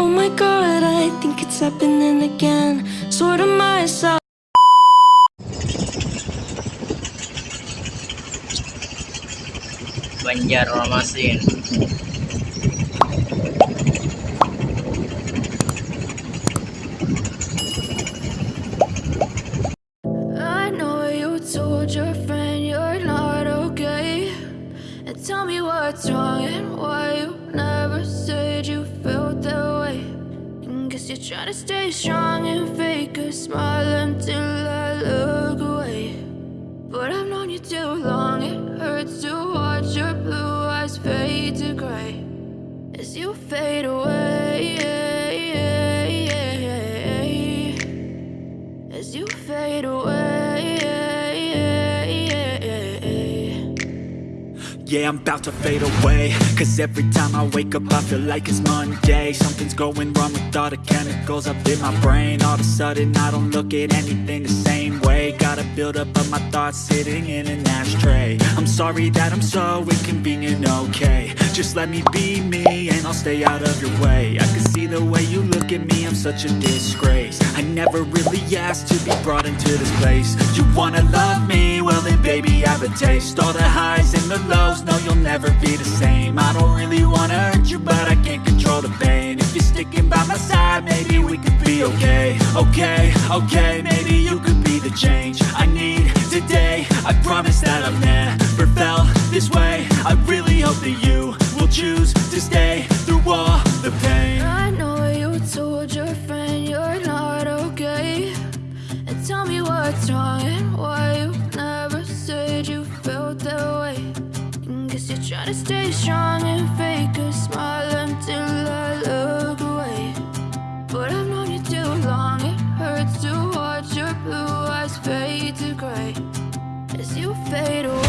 Oh my god, I think it's happening again. Sort of myself. Banjarmasin I know you told your friend you're not okay. And tell me what's wrong and why you never said you felt. You're trying to stay strong and fake a smile until I look away. But I've known you too long, Yeah, I'm about to fade away. Cause every time I wake up I feel like it's Monday. Something's going wrong with all the chemicals up in my brain. All of a sudden I don't look at anything the same way. Got a buildup of my thoughts sitting in an ashtray. I'm sorry that I'm so inconvenient, okay. Just let me be me and I'll stay out of your way. I can see the way you look at me, I'm such a disgrace I never really asked to be brought into this place. You wanna love me? Well then baby I have a taste. All the highs and the lows, no you'll never be the same. I don't really wanna hurt you but I can't control the pain. If you're sticking by my side, maybe we could be okay. Okay, okay, maybe you could be the change I need today. I promise that I've never felt this way. I really hope that you will choose to stay Trying to stay strong and fake a smile until I look away. But I've known you too long, it hurts to watch your blue eyes fade to gray as you fade away.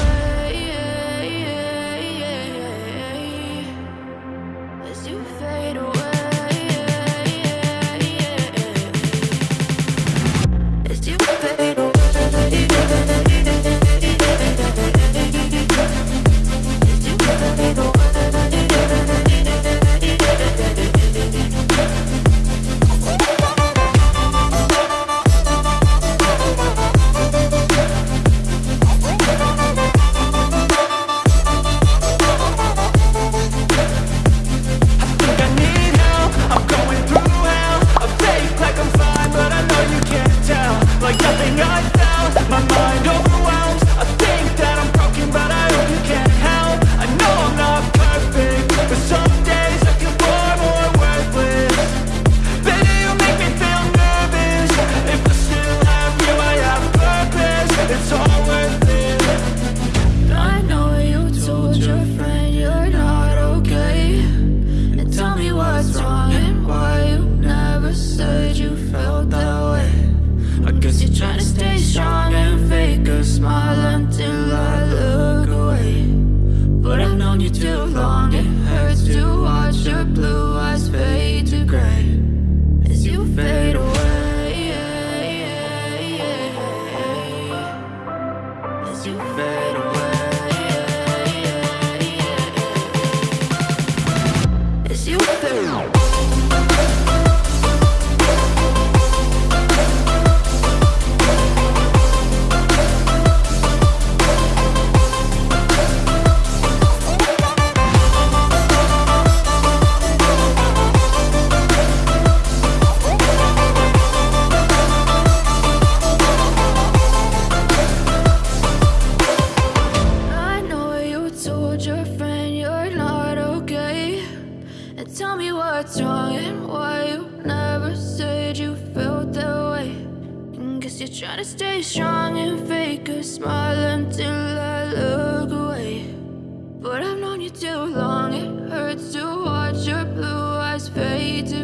Known you too long, it hurts to watch your blue eyes fade to gray as you fade away. As you fade away. As you fade away. You're trying to stay strong and fake a smile until I look away. But I've known you too long, it hurts to watch your blue eyes fade to